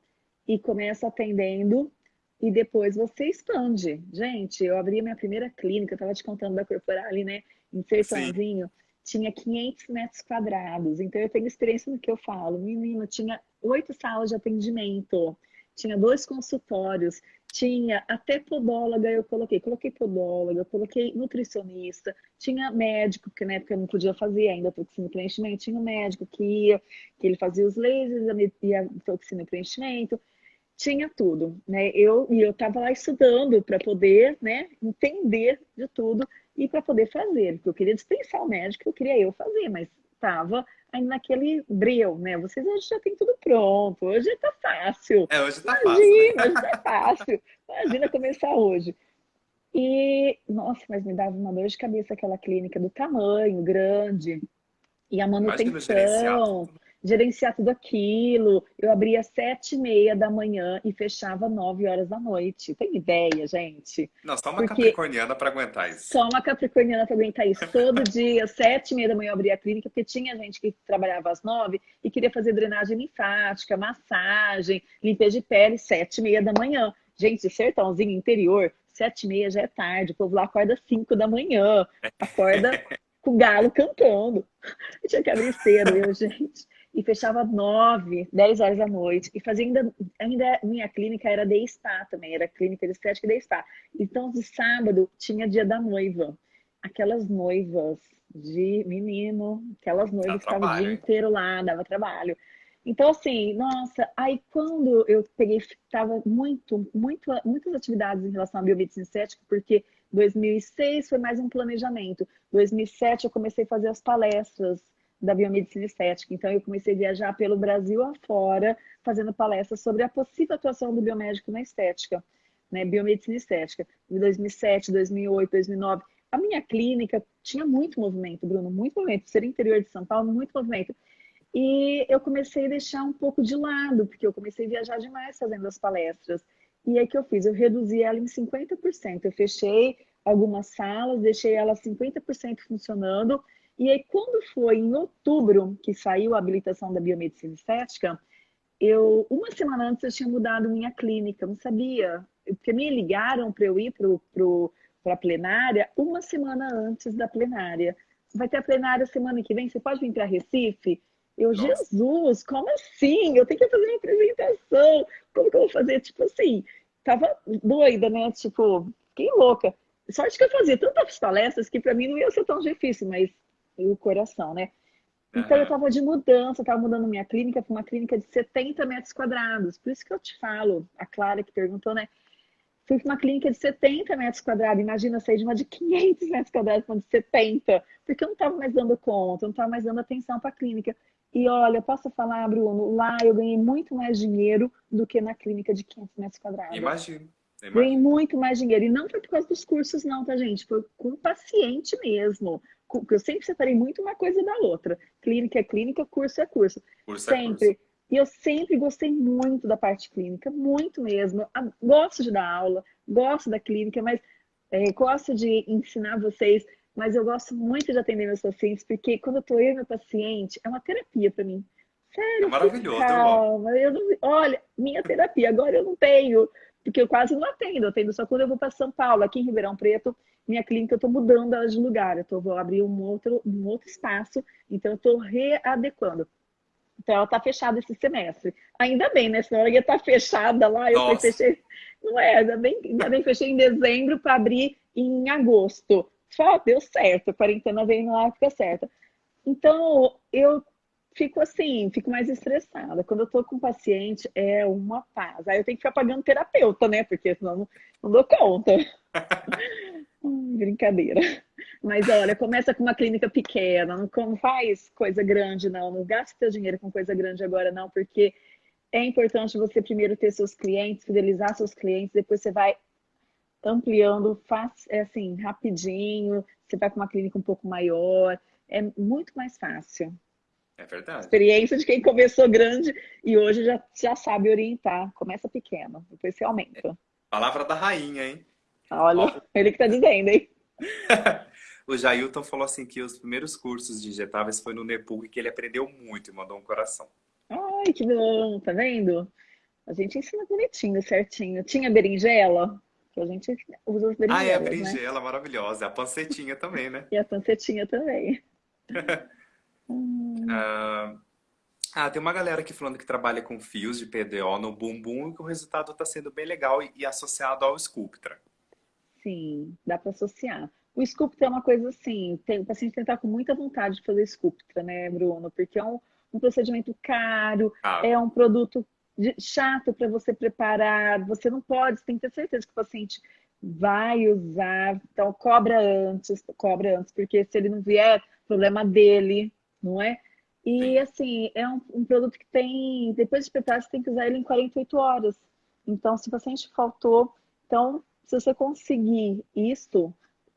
e começa atendendo e depois você expande. Gente, eu abri a minha primeira clínica, eu estava te contando da Corporale, né? Em Sertãozinho. Sim tinha 500 metros quadrados. Então, eu tenho experiência no que eu falo. Menino, tinha oito salas de atendimento, tinha dois consultórios, tinha até podóloga, eu coloquei. Coloquei podóloga, eu coloquei nutricionista, tinha médico, porque na época eu não podia fazer ainda toxina e preenchimento, tinha um médico que ia, que ele fazia os lasers e a toxina e preenchimento tinha tudo, né? Eu e eu estava lá estudando para poder, né, entender de tudo e para poder fazer, porque eu queria dispensar o médico, eu queria eu fazer, mas estava ainda naquele breu, né? Vocês hoje já tem tudo pronto, hoje está fácil. É, hoje está fácil. Né? Hoje está fácil. Imagina começar hoje. E, nossa, mas me dava uma dor de cabeça aquela clínica do tamanho grande e a manutenção gerenciar tudo aquilo. Eu abria às sete e meia da manhã e fechava nove horas da noite. Tem ideia, gente? Não, só uma Porque capricorniana para aguentar isso. Só uma capricorniana para aguentar isso. Todo dia, sete e meia da manhã eu abria a clínica, porque tinha gente que trabalhava às nove e queria fazer drenagem linfática, massagem, limpeza de pele, sete e meia da manhã. Gente, sertãozinho interior, sete e meia já é tarde. O povo lá acorda às cinco da manhã. Acorda com o galo cantando. Eu tinha que abrir cedo, eu, gente e fechava nove, dez horas da noite. E fazia ainda, ainda minha clínica era de spa também, era clínica de estética de spa. Então, de sábado tinha dia da noiva. Aquelas noivas de menino, aquelas noivas que estavam o dia inteiro lá, dava trabalho. Então, assim, nossa, aí quando eu peguei, tava muito, muito, muitas atividades em relação à biomedicina estética, porque 2006 foi mais um planejamento. 2007 eu comecei a fazer as palestras da biomedicina estética. Então, eu comecei a viajar pelo Brasil afora, fazendo palestras sobre a possível atuação do biomédico na estética, né? Biomedicina estética. Em 2007, 2008, 2009. A minha clínica tinha muito movimento, Bruno, muito movimento. Ser interior de São Paulo, muito movimento. E eu comecei a deixar um pouco de lado, porque eu comecei a viajar demais fazendo as palestras. E aí que eu fiz? Eu reduzi ela em 50%. Eu fechei algumas salas, deixei ela 50% funcionando e aí, quando foi em outubro que saiu a habilitação da biomedicina estética, eu, uma semana antes, eu tinha mudado minha clínica, não sabia, porque me ligaram para eu ir para a plenária uma semana antes da plenária. Vai ter a plenária semana que vem, você pode vir para Recife? Eu, Nossa. Jesus, como assim? Eu tenho que fazer uma apresentação. Como que eu vou fazer? Tipo assim, tava doida, né? Tipo, fiquei louca. Sorte que eu fazia tantas palestras que para mim não ia ser tão difícil, mas o coração, né? Então, eu estava de mudança, estava mudando minha clínica para uma clínica de 70 metros quadrados. Por isso que eu te falo, a Clara que perguntou, né? Fui para uma clínica de 70 metros quadrados. Imagina sair de uma de 500 metros quadrados para uma de 70. Porque eu não estava mais dando conta, eu não estava mais dando atenção para a clínica. E olha, posso falar, Bruno, lá eu ganhei muito mais dinheiro do que na clínica de 500 metros quadrados. Imagino. Ganhei muito mais dinheiro. E não foi por causa dos cursos, não, tá, gente? Foi com o paciente mesmo. Eu sempre separei muito uma coisa da outra. Clínica é clínica, curso é curso. curso sempre. É curso. E eu sempre gostei muito da parte clínica, muito mesmo. Eu gosto de dar aula, gosto da clínica, mas é, gosto de ensinar vocês mas eu gosto muito de atender meus pacientes, porque quando eu tô eu e meu paciente, é uma terapia para mim. Sério, é maravilhoso. Calma, eu não, olha, minha terapia, agora eu não tenho, porque eu quase não atendo, eu atendo só quando eu vou para São Paulo, aqui em Ribeirão Preto, minha clínica eu estou mudando ela de lugar, eu tô, vou abrir um outro, um outro espaço, então eu estou readequando. Então ela está fechada esse semestre. Ainda bem, né? Senão ela ia estar tá fechada lá, eu fechei. Não é, ainda bem, ainda bem fechei em dezembro para abrir em agosto. Só deu certo, a quarentena veio na época certa. Então, eu fico assim, fico mais estressada. Quando eu tô com paciente, é uma paz. Aí eu tenho que ficar pagando terapeuta, né? Porque senão não, não dou conta. brincadeira. Mas olha, começa com uma clínica pequena, não faz coisa grande, não. Não gasta seu dinheiro com coisa grande agora, não, porque é importante você primeiro ter seus clientes, fidelizar seus clientes, depois você vai ampliando é assim, rapidinho, você vai para uma clínica um pouco maior, é muito mais fácil. É verdade. Experiência de quem começou grande e hoje já, já sabe orientar. Começa pequeno, depois você aumenta. É. Palavra da rainha, hein? Olha, ele que tá dizendo, hein? o Jailton falou assim que os primeiros cursos de injetáveis foi no Nepug que ele aprendeu muito e mandou um coração. Ai, que bom, tá vendo? A gente ensina bonitinho, certinho. Tinha berinjela? que a gente usa as berinjelas, Ah, é a né? berinjela, né? maravilhosa. A pancetinha também, né? E a pancetinha também. ah, ah, tem uma galera aqui falando que trabalha com fios de PDO no bumbum e que o resultado está sendo bem legal e, associado ao Sculptra. Sim, dá para associar. O Sculptra é uma coisa assim, tem, o paciente tem que estar com muita vontade de fazer Sculptra, né, Bruno? Porque é um, um procedimento caro, ah. é um produto chato para você preparar, você não pode, você tem que ter certeza que o paciente vai usar, então cobra antes, cobra antes, porque se ele não vier, problema dele, não é? E assim, é um, um produto que tem, depois de preparar, você tem que usar ele em 48 horas. Então, se o paciente faltou, então, se você conseguir isto,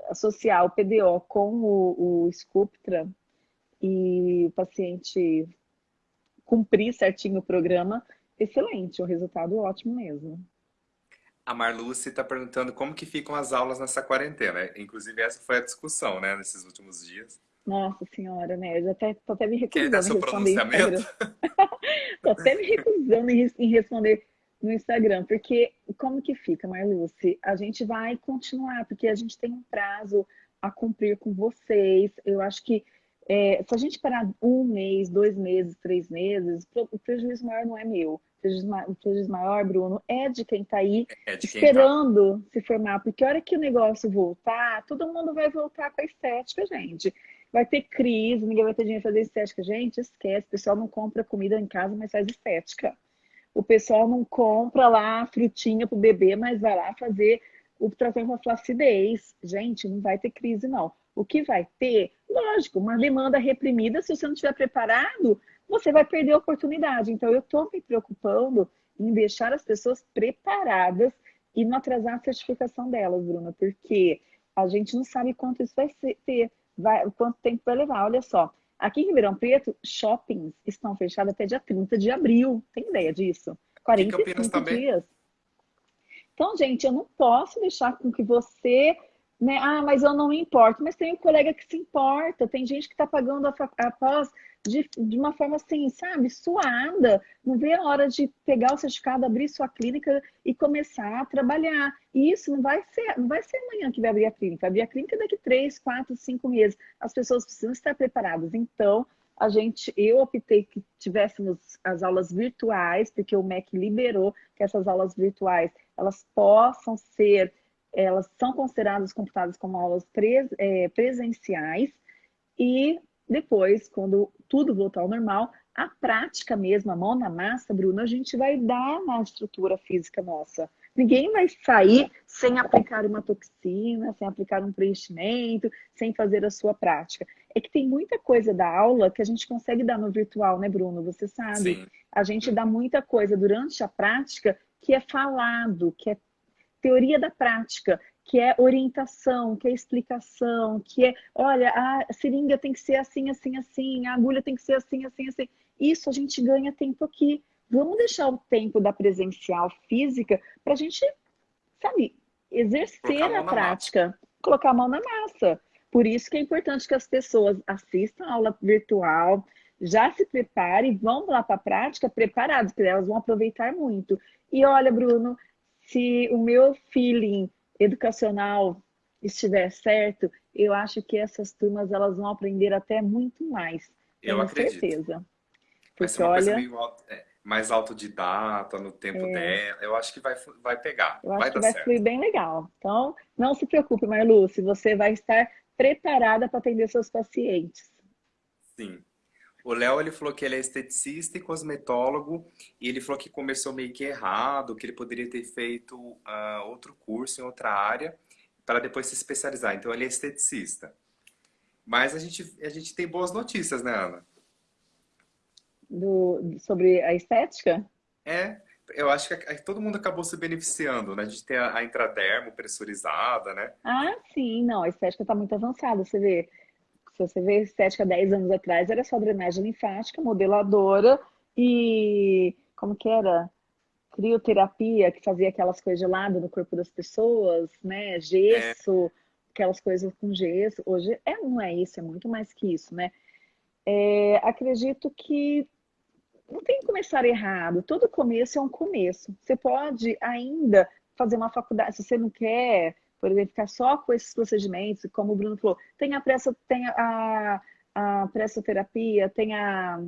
associar o PDO com o, o Sculptra e o paciente cumprir certinho o programa, excelente, o resultado ótimo mesmo. A Marluce está perguntando como que ficam as aulas nessa quarentena. Inclusive, essa foi a discussão, né, nesses últimos dias. Nossa senhora, né? Eu já até, tô até me recusando Quer dar seu pronunciamento? tô até me recusando em, em responder no Instagram, porque como que fica, Marluce? A gente vai continuar, porque a gente tem um prazo a cumprir com vocês. Eu acho que é, se a gente parar um mês, dois meses, três meses, o prejuízo maior não é meu o prejuízo maior, Bruno, é de quem está aí é tá. esperando tá. se formar, porque a hora que o negócio voltar, todo mundo vai voltar com a estética, gente. Vai ter crise, ninguém vai ter dinheiro para fazer estética. Gente, esquece, o pessoal não compra comida em casa, mas faz estética. O pessoal não compra lá frutinha para o bebê, mas vai lá fazer o tratamento para flacidez. Gente, não vai ter crise, não. O que vai ter, lógico, uma demanda reprimida, se você não estiver preparado, você vai perder a oportunidade. Então, eu estou me preocupando em deixar as pessoas preparadas e não atrasar a certificação delas, Bruna, porque a gente não sabe quanto isso vai ter, vai, quanto tempo vai levar. Olha só, aqui em Ribeirão Preto, shoppings estão fechados até dia 30 de abril. Tem ideia disso? 45 dias. Então, gente, eu não posso deixar com que você né? Ah, mas eu não me importo. Mas tem um colega que se importa, tem gente que está pagando a, a pós de, de uma forma assim, sabe, suada. Não vê a hora de pegar o certificado, abrir sua clínica e começar a trabalhar. E isso não vai ser, não vai ser amanhã que vai abrir a clínica. Abrir a clínica daqui três, quatro, cinco meses. As pessoas precisam estar preparadas. Então, a gente, eu optei que tivéssemos as aulas virtuais, porque o MEC liberou que essas aulas virtuais elas possam ser elas são consideradas computadas como aulas pres, é, presenciais e depois, quando tudo voltar ao normal, a prática mesmo, a mão na massa, Bruno, a gente vai dar na estrutura física nossa. Ninguém vai sair sem aplicar uma toxina, sem aplicar um preenchimento, sem fazer a sua prática. É que tem muita coisa da aula que a gente consegue dar no virtual, né, Bruno? Você sabe. Sim. A gente dá muita coisa durante a prática que é falado, que é teoria da prática, que é orientação, que é explicação, que é, olha, a seringa tem que ser assim, assim, assim, a agulha tem que ser assim, assim, assim. Isso a gente ganha tempo aqui. Vamos deixar o tempo da presencial física para a gente, sabe, exercer a, prática, massa. colocar a mão na massa. Por isso que é importante que as pessoas assistam a aula virtual, já se preparem, vão lá para a prática preparados, porque elas vão aproveitar muito. E olha, Bruno, se o meu feeling educacional estiver certo, eu acho que essas turmas elas vão aprender até muito mais. Eu tenho acredito. certeza. Vai ser uma olha, coisa meio é, mais autodidata no tempo é, dela. Eu acho que vai, vai pegar. Eu acho vai que vai certo. fluir bem legal. Então, não se preocupe, Marlu, se você vai estar preparada para atender seus pacientes. Sim. O Léo, ele falou que ele é esteticista e cosmetólogo, e ele falou que começou meio que errado, que ele poderia ter feito uh, outro curso em outra área, para depois se especializar. Então, ele é esteticista. Mas a gente, a gente tem boas notícias, né, Ana? Do, sobre a estética? É, eu acho que todo mundo acabou se beneficiando, né? A gente tem a, a intradermo pressurizada, né? Ah, sim, não, a estética está muito avançada, você vê se você vê estética 10 anos atrás, era só drenagem linfática, modeladora e como que era? Crioterapia, que fazia aquelas coisas geladas no corpo das pessoas, né? Gesso, é. aquelas coisas com gesso. Hoje é, não é isso, é muito mais que isso, né? É, acredito que não tem que começar errado. Todo começo é um começo. Você pode ainda fazer uma faculdade, se você não quer por exemplo, ficar só com esses procedimentos, como o Bruno falou, tem a, pressa, tem a, a pressoterapia, tem a,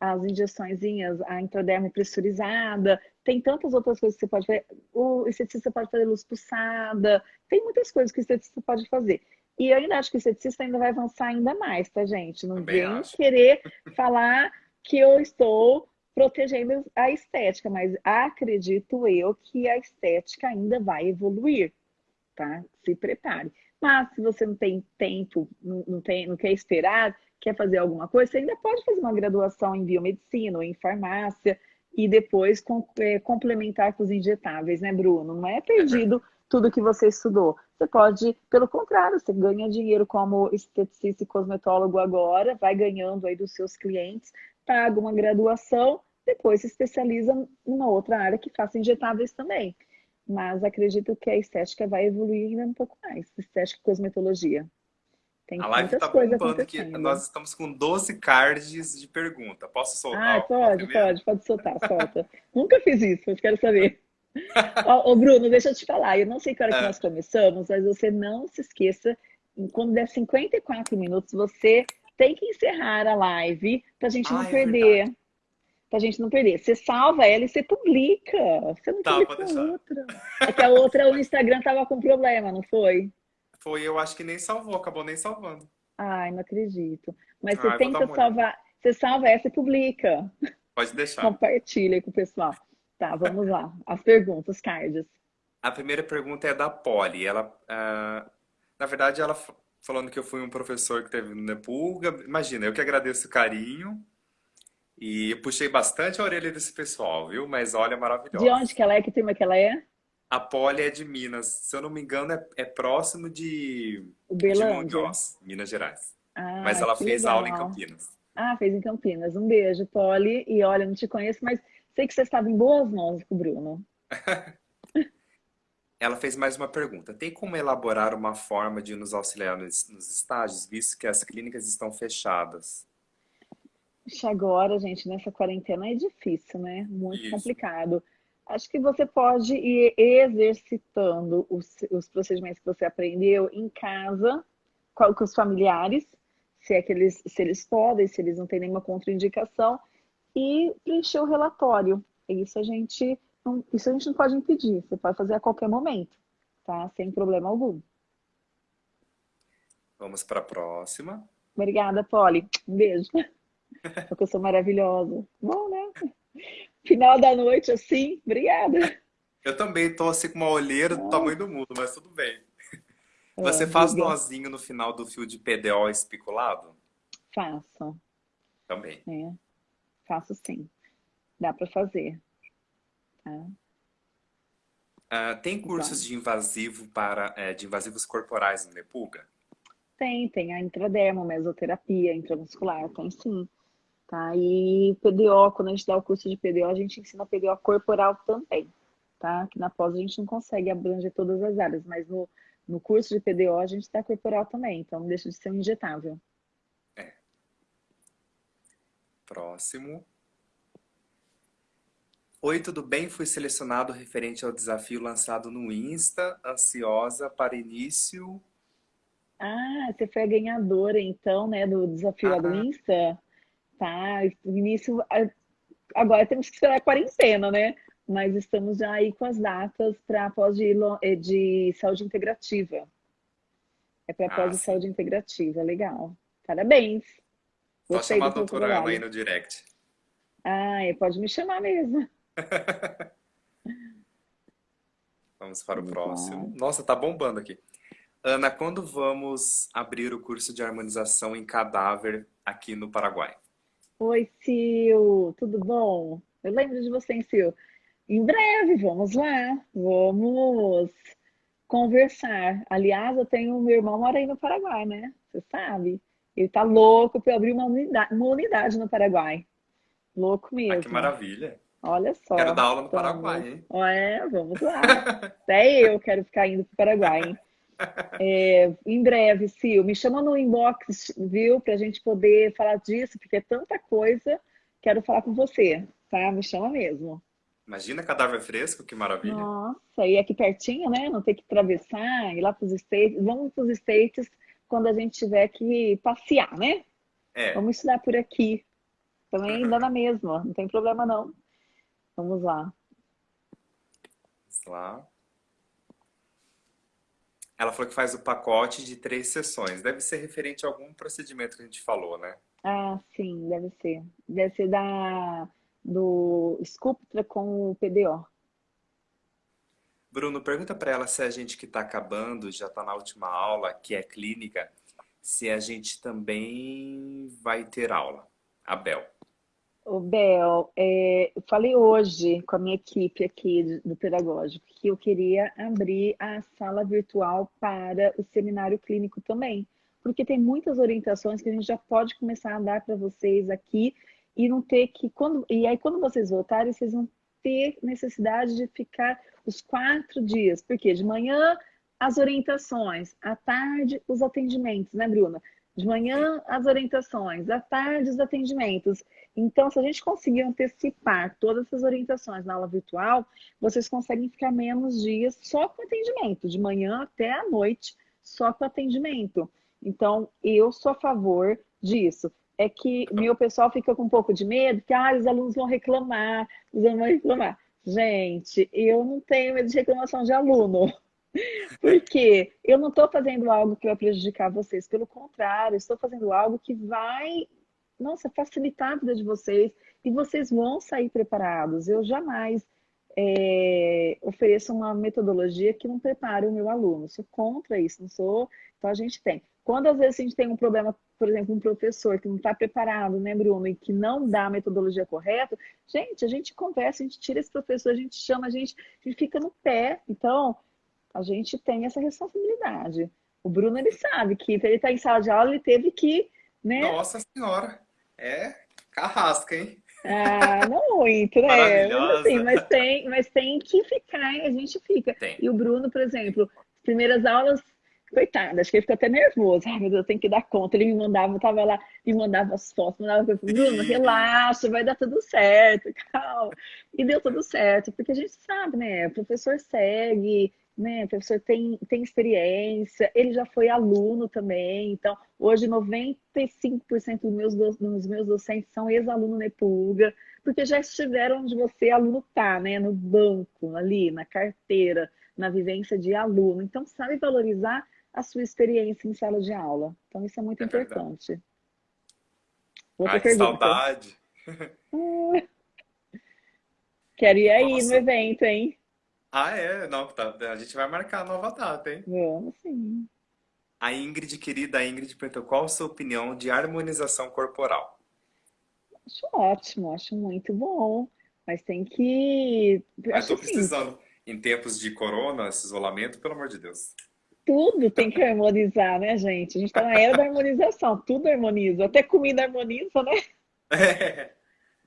as injeçõezinhas, a intraderme pressurizada, tem tantas outras coisas que você pode fazer. O esteticista pode fazer luz pulsada, tem muitas coisas que o esteticista pode fazer. E eu ainda acho que o esteticista ainda vai avançar ainda mais, tá, gente? Não vem querer falar que eu estou protegendo a estética, mas acredito eu que a estética ainda vai evoluir tá? Se prepare. Mas se você não tem tempo, não, tem, não quer esperar, quer fazer alguma coisa, você ainda pode fazer uma graduação em biomedicina ou em farmácia e depois com, é, complementar com os injetáveis, né, Bruno? Não é perdido tudo que você estudou. Você pode, pelo contrário, você ganha dinheiro como esteticista e cosmetólogo agora, vai ganhando aí dos seus clientes, paga uma graduação, depois se especializa numa outra área que faça injetáveis também mas acredito que a estética vai evoluir ainda um pouco mais, estética e cosmetologia. Tem a live está bombando que nós estamos com 12 cards de pergunta. Posso soltar? Ah, pode, pode, pode soltar, solta. Nunca fiz isso, mas quero saber. ô, Bruno, deixa eu te falar, eu não sei que hora é. que nós começamos, mas você não se esqueça, quando der 54 minutos, você tem que encerrar a live para a gente não é perder. É pra gente não perder. Você salva ela e você publica. Você não tá, publica outra. É que a outra, o Instagram tava com problema, não foi? Foi, eu acho que nem salvou, acabou nem salvando. Ai, não acredito. Mas você Ai, tenta salvar, você salva essa e publica. Pode deixar. Compartilha aí com o pessoal. Tá, vamos lá. As perguntas, cards. A primeira pergunta é da Polly. Ela, uh, na verdade, ela falando que eu fui um professor que teve no Nepulga. Imagina, eu que agradeço o carinho. E eu puxei bastante a orelha desse pessoal, viu? Mas olha, maravilhosa. De onde que ela é? Que turma que ela é? A Poli é de Minas. Se eu não me engano, é, é próximo de, Uberlândia. de Montes, Minas Gerais. Ah, mas ela fez legal. aula em Campinas. Ah, fez em Campinas. Um beijo, Poli. E olha, não te conheço, mas sei que você estava em boas mãos com o Bruno. ela fez mais uma pergunta. Tem como elaborar uma forma de nos auxiliar nos, nos estágios, visto que as clínicas estão fechadas? Agora, gente, nessa quarentena é difícil, né? Muito Isso. complicado. Acho que você pode ir exercitando os, os procedimentos que você aprendeu em casa, com, os familiares, se é que eles, se eles podem, se eles não têm nenhuma contraindicação, e preencher o relatório. Isso a gente não, isso a gente não pode impedir, você pode fazer a qualquer momento. tá? Sem problema algum. Vamos para a próxima. Obrigada, Polly. Um beijo. Porque eu sou maravilhosa. Bom, né? Final da noite, assim, obrigada. Eu também tô assim com uma olheira do tamanho do mundo, mas tudo bem. É, Você faz nozinho no final do fio de PDO especulado? Faço. Também. É, faço sim. Dá para fazer. Tá? Tem cursos de invasivo para é, de invasivos corporais no Nepulga? Tem, tem a intradermo, mesoterapia, intramuscular, tem sim. Tá? E PDO, quando a gente dá o curso de PDO, a gente ensina PDO corporal também. Tá? Que na pós a gente não consegue abranger todas as áreas, mas no, no curso de PDO a gente dá corporal também, então não deixa de ser um injetável. É. Próximo. Oi, tudo bem? Fui selecionado referente ao desafio lançado no Insta, ansiosa para início. Ah, você foi a ganhadora então, né, do desafio ah. do Insta? Tá, início. Agora temos que esperar a quarentena, né? Mas estamos já aí com as datas para pós de, eh, de saúde integrativa. É para pós ah, de saúde integrativa, legal. Parabéns. Pode chamar a doutora Ana aí no direct. Ah, pode me chamar mesmo. vamos para o próximo. Nossa, tá bombando aqui. Ana, quando vamos abrir o curso de harmonização em cadáver aqui no Paraguai? Oi, Sil, tudo bom? Eu lembro de você, hein, Sil? Em breve, vamos lá, vamos conversar. Aliás, eu tenho meu irmão mora aí no Paraguai, né? Você sabe? Ele tá louco para abrir uma unidade, uma unidade no Paraguai. Louco mesmo. Ah, que maravilha. Olha só. Quero dar aula no então, Paraguai, hein? É, vamos lá. Até eu quero ficar indo para o Paraguai, hein? É, em breve, Sil, me chama no inbox, viu? Para a gente poder falar disso, porque é tanta coisa. Quero falar com você, tá? Me chama mesmo. Imagina cadáver fresco, que maravilha. Nossa, e aqui pertinho, né? Não ter que atravessar, ir lá para os States. Vamos para os States quando a gente tiver que passear, né? É. Vamos estudar por aqui. Também dá na mesma, não tem problema não. Vamos lá. Vamos lá. Ela falou que faz o pacote de três sessões. Deve ser referente a algum procedimento que a gente falou, né? Ah, sim, deve ser. Deve ser da, do Sculptra com o PDO. Bruno, pergunta para ela se a gente que está acabando, já está na última aula, que é clínica, se a gente também vai ter aula. Abel. O Bel, é, eu falei hoje com a minha equipe aqui do Pedagógico que eu queria abrir a sala virtual para o seminário clínico também, porque tem muitas orientações que a gente já pode começar a dar para vocês aqui e não ter que quando e aí quando vocês voltarem vocês vão ter necessidade de ficar os quatro dias, porque de manhã as orientações, à tarde os atendimentos, né, Bruna? De manhã as orientações, à tarde os atendimentos. Então, se a gente conseguir antecipar todas essas orientações na aula virtual, vocês conseguem ficar menos dias só com atendimento, de manhã até à noite, só com atendimento. Então, eu sou a favor disso. É que meu pessoal fica com um pouco de medo, que ah, os alunos vão reclamar, os alunos vão reclamar. Gente, eu não tenho medo de reclamação de aluno. Porque eu não estou fazendo algo que vai prejudicar vocês, pelo contrário, estou fazendo algo que vai nossa, facilitar a vida de vocês e vocês vão sair preparados. Eu jamais é, ofereço uma metodologia que não prepare o meu aluno. Sou contra isso, não sou. Então a gente tem. Quando às vezes a gente tem um problema, por exemplo, um professor que não está preparado, né, Bruno, e que não dá a metodologia correta, gente, a gente conversa, a gente tira esse professor, a gente chama, a gente, a gente fica no pé. Então, a gente tem essa responsabilidade. O Bruno, ele sabe que ele está em sala de aula, ele teve que, né? Nossa Senhora! É carrasca, hein? Ah, não muito, né? Mas, assim, mas, tem, mas tem que ficar, a gente fica. Tem. E o Bruno, por exemplo, primeiras aulas, coitado, acho que ele ficou até nervoso. Ai, meu Deus, eu tenho que dar conta. Ele me mandava, eu tava lá, me mandava as fotos, mandava coisa. Bruno, relaxa, vai dar tudo certo, calma. E deu tudo certo, porque a gente sabe, né? O professor segue, né? O professor tem, tem experiência, ele já foi aluno também, então hoje 95% dos meus, dos meus docentes são ex-aluno Nepulga, porque já estiveram onde você, aluno, tá, né? No banco, ali, na carteira, na vivência de aluno. Então, sabe valorizar a sua experiência em sala de aula. Então, isso é muito é importante. Outra Ai, pergunta. saudade! Quero ir aí Nossa. no evento, hein? Ah, é? Não, tá, a gente vai marcar a nova data, hein? Vamos sim. A Ingrid, querida a Ingrid, perguntou qual a sua opinião de harmonização corporal? Acho ótimo, acho muito bom. Mas tem que. Mas tô precisando. Em tempos de corona, esse isolamento, pelo amor de Deus. Tudo tem que harmonizar, né, gente? A gente tá na era da harmonização, tudo harmoniza. Até comida harmoniza, né? É.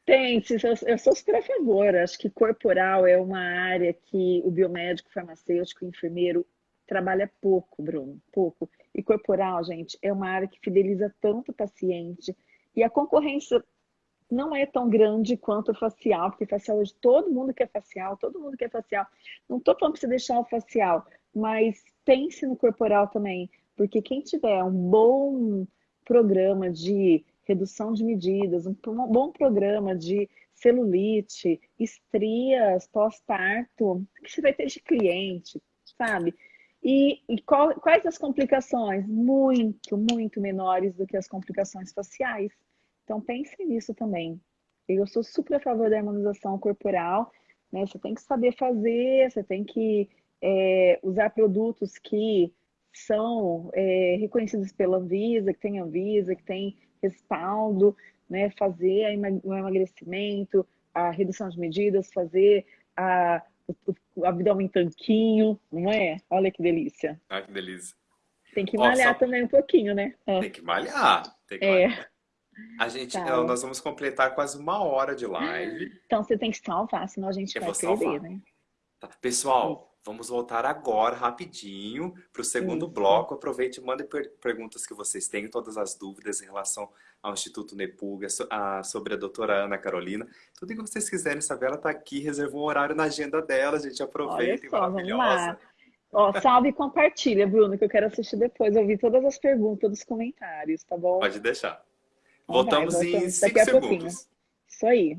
Tem, eu sou super a favor. Acho que corporal é uma área que o biomédico, farmacêutico, enfermeiro trabalha pouco, Bruno, pouco. E corporal, gente, é uma área que fideliza tanto o paciente. E a concorrência não é tão grande quanto o facial, porque facial hoje todo mundo quer facial, todo mundo quer facial. Não estou falando para você deixar o facial, mas pense no corporal também, porque quem tiver um bom programa de redução de medidas, um bom programa de celulite, estrias, pós-parto, que você vai ter de cliente, sabe? E, e qual, quais as complicações? Muito, muito menores do que as complicações faciais. Então pense nisso também. Eu sou super a favor da harmonização corporal, né? Você tem que saber fazer, você tem que é, usar produtos que são é, reconhecidos pela Anvisa, que tem Anvisa, que tem respaldo, né, fazer o emagrecimento, a redução de medidas, fazer a, o, abdômen tanquinho, não é? Olha que delícia. Ah, que delícia. Tem que malhar Nossa, também um pouquinho, né? Tem que malhar. Tem que é. malhar. A gente, tá. nós vamos completar quase uma hora de live. Então você tem que salvar, senão a gente Eu vai perder, salvar. né? Tá. Pessoal, Vamos voltar agora rapidinho para o segundo Isso. bloco. Aproveite e mande per perguntas que vocês têm, todas as dúvidas em relação ao Instituto Nepuga, so a, sobre a doutora Ana Carolina. Tudo que vocês quiserem saber, ela está aqui, reservou um horário na agenda dela, a gente aproveita, só, maravilhosa. Ó, salve e compartilha, Bruno, que eu quero assistir depois, ouvir todas as perguntas, os comentários, tá bom? Pode deixar. Voltamos, vai, voltamos em 5 segundos. Isso aí.